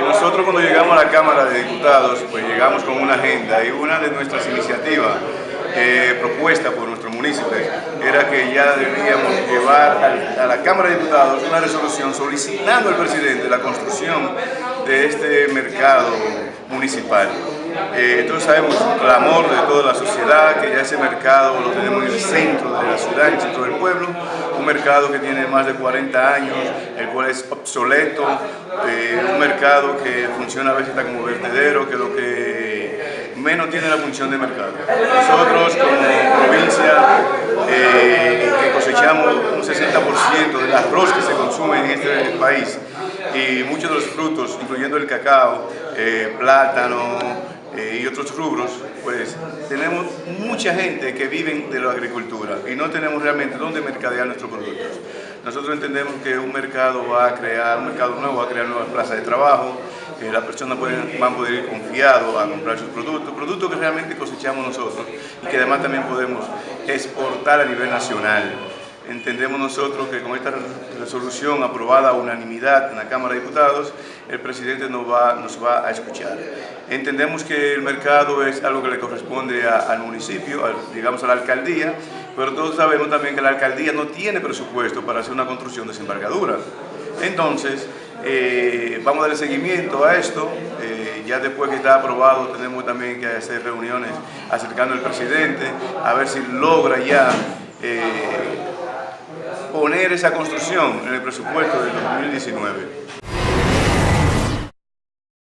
Nosotros cuando llegamos a la Cámara de Diputados, pues llegamos con una agenda y una de nuestras iniciativas eh, propuesta por nuestros municipios era que ya debíamos llevar a la Cámara de Diputados una resolución solicitando al presidente la construcción de este mercado municipal. Eh, todos sabemos un clamor de toda la sociedad que ya ese mercado lo tenemos en el centro de la ciudad, en el centro del pueblo, un mercado que tiene más de 40 años, el cual es obsoleto, eh, un mercado que funciona a veces como vertedero, que lo que menos tiene la función de mercado. Nosotros como provincia eh, que cosechamos un 60% del arroz que se consume en este país y muchos de los frutos, incluyendo el cacao, eh, plátano, y otros rubros, pues tenemos mucha gente que vive de la agricultura y no tenemos realmente dónde mercadear nuestros productos. Nosotros entendemos que un mercado va a crear, un mercado nuevo va a crear nuevas plazas de trabajo, que las personas van a poder ir confiados a comprar sus productos, productos que realmente cosechamos nosotros y que además también podemos exportar a nivel nacional. Entendemos nosotros que con esta resolución aprobada a unanimidad en la Cámara de Diputados, el presidente nos va, nos va a escuchar. Entendemos que el mercado es algo que le corresponde al municipio, digamos a la alcaldía, pero todos sabemos también que la alcaldía no tiene presupuesto para hacer una construcción de desembargadura. Entonces, eh, vamos a darle seguimiento a esto. Eh, ya después que está aprobado, tenemos también que hacer reuniones acercando al presidente, a ver si logra ya eh, poner esa construcción en el presupuesto del 2019.